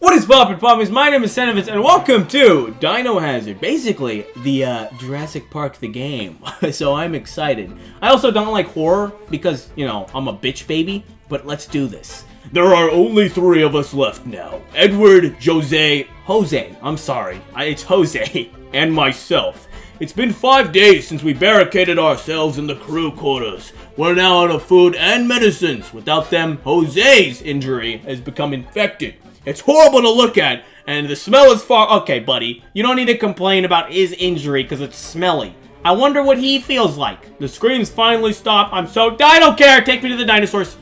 What is poppin' poppies? My name is Senovitz, and welcome to Dino Hazard. Basically, the uh, Jurassic Park the game. so I'm excited. I also don't like horror because, you know, I'm a bitch baby. But let's do this. There are only three of us left now. Edward, Jose, Jose, I'm sorry. I, it's Jose, and myself. It's been five days since we barricaded ourselves in the crew quarters. We're now out of food and medicines. Without them, Jose's injury has become infected. It's horrible to look at, and the smell is far- Okay, buddy, you don't need to complain about his injury because it's smelly. I wonder what he feels like. The screams finally stop. I'm so- I don't care! Take me to the dinosaurs!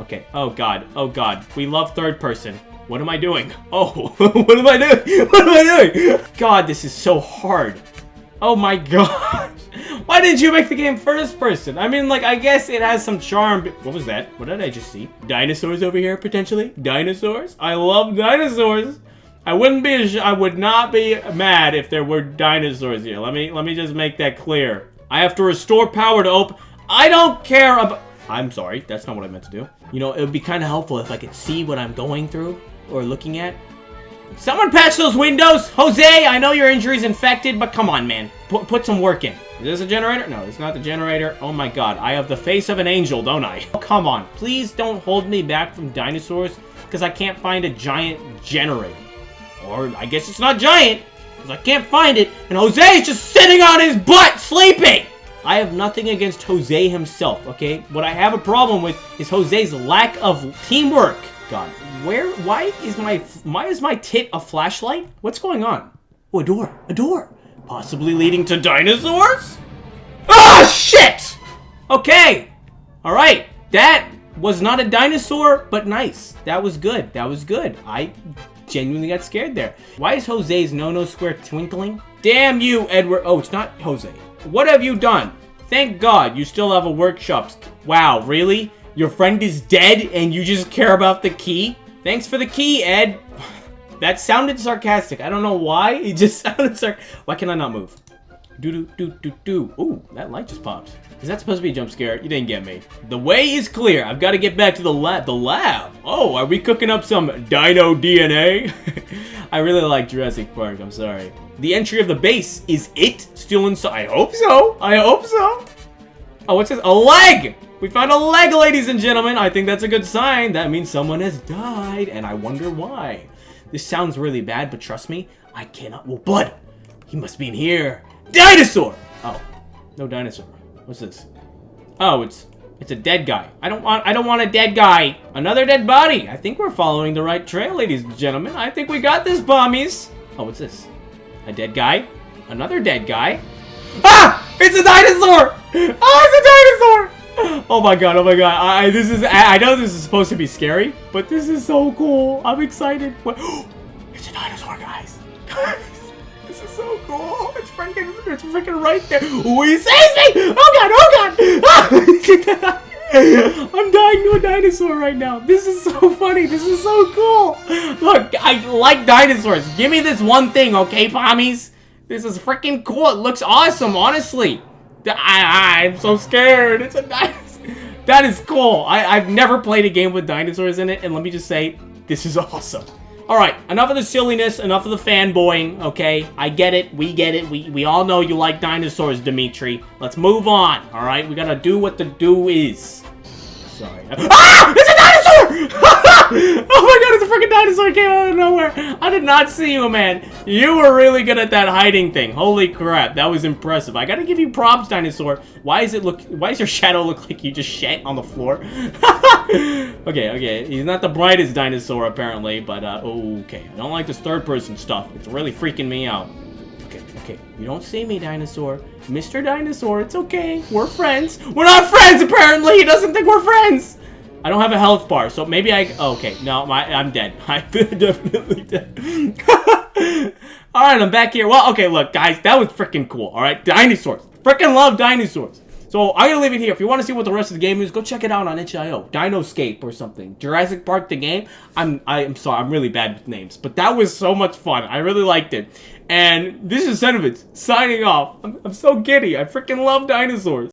Okay, oh god, oh god. We love third person. What am I doing? Oh, what am I doing? What am I doing? God, this is so hard. Oh my gosh. Why didn't you make the game first person? I mean, like, I guess it has some charm. What was that? What did I just see? Dinosaurs over here, potentially? Dinosaurs? I love dinosaurs. I wouldn't be, I would not be mad if there were dinosaurs here. Let me, let me just make that clear. I have to restore power to open. I don't care about, I'm sorry, that's not what I meant to do. You know, it would be kind of helpful if I could see what I'm going through or looking at. Someone patch those windows! Jose, I know your injury's infected, but come on, man. Put, put some work in. Is this a generator? No, it's not the generator. Oh my god, I have the face of an angel, don't I? Oh, come on, please don't hold me back from dinosaurs, because I can't find a giant generator. Or, I guess it's not giant, because I can't find it, and Jose is just sitting on his butt, sleeping! I have nothing against Jose himself, okay? What I have a problem with is Jose's lack of teamwork. God, where, why is my, why is my tit a flashlight? What's going on? Oh, a door, a door. Possibly leading to dinosaurs? Ah, shit! Okay, all right, that was not a dinosaur, but nice. That was good, that was good. I genuinely got scared there. Why is Jose's no-no square twinkling? Damn you, Edward. Oh, it's not Jose. What have you done? Thank God you still have a workshop. Wow, really? Your friend is dead and you just care about the key? Thanks for the key, Ed. That sounded sarcastic. I don't know why. It just sounded sarc- Why can I not move? Do do do do do. Ooh, that light just popped. Is that supposed to be a jump scare? You didn't get me. The way is clear. I've got to get back to the lab. The lab? Oh, are we cooking up some dino DNA? I really like Jurassic Park. I'm sorry. The entry of the base. Is it still inside? I hope so. I hope so. Oh, what's this? A leg! We found a leg, ladies and gentlemen. I think that's a good sign. That means someone has died, and I wonder why. This sounds really bad, but trust me, I cannot. Well, blood! He must be in here. Dinosaur! Oh, no dinosaur. What's this? Oh, it's it's a dead guy. I don't want I don't want a dead guy. Another dead body. I think we're following the right trail, ladies and gentlemen. I think we got this, bombies. Oh, what's this? A dead guy? Another dead guy? Ah! It's a dinosaur! Oh, it's a dinosaur! Oh my god, oh my god. I, this is, I, I know this is supposed to be scary, but this is so cool. I'm excited. What? It's a dinosaur, guys. Guys, this is so cool. It's freaking, it's freaking right there. Oh, he sees me! Oh god, oh god! Ah! I'm dying to a dinosaur right now. This is so funny. This is so cool. Look, I like dinosaurs. Give me this one thing, okay, pommies? This is freaking cool. It looks awesome, honestly. I, I'm so scared. It's a dinosaur. That is cool. I, I've never played a game with dinosaurs in it, and let me just say, this is awesome. Alright, enough of the silliness, enough of the fanboying, okay? I get it, we get it, we, we all know you like dinosaurs, Dimitri. Let's move on, alright? We gotta do what the do is. Sorry. Ah! It's a dinosaur! oh my god, it's a freaking dinosaur came out of nowhere. I did not see you, man. You were really good at that hiding thing. Holy crap, that was impressive. I gotta give you props, dinosaur. Why is it look? Why does your shadow look like you just shat on the floor? okay, okay. He's not the brightest dinosaur apparently, but uh, okay. I don't like this third-person stuff. It's really freaking me out. Okay, okay. You don't see me, dinosaur. Mr. Dinosaur, it's okay. We're friends. We're not friends, apparently. He doesn't think we're friends. I don't have a health bar, so maybe I... Oh, okay, no, my, I'm dead. I'm definitely dead. Alright, I'm back here. Well, okay, look, guys, that was freaking cool, alright? Dinosaurs. Freaking love dinosaurs. So, I'm gonna leave it here. If you want to see what the rest of the game is, go check it out on itch.io. Dinoscape or something. Jurassic Park the game. I'm I'm sorry, I'm really bad with names. But that was so much fun. I really liked it. And this is Senovitz, signing off. I'm, I'm so giddy. I freaking love dinosaurs.